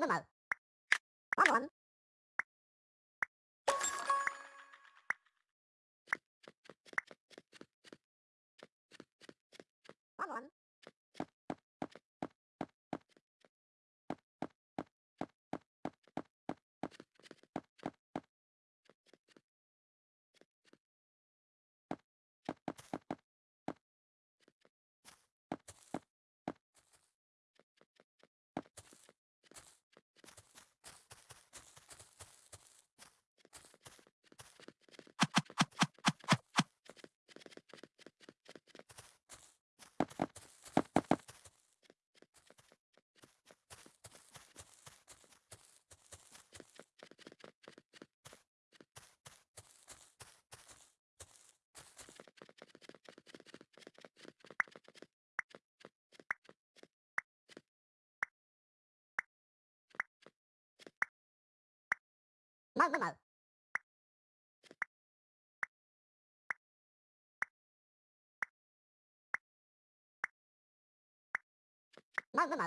那么 Mơ mơ. Mơ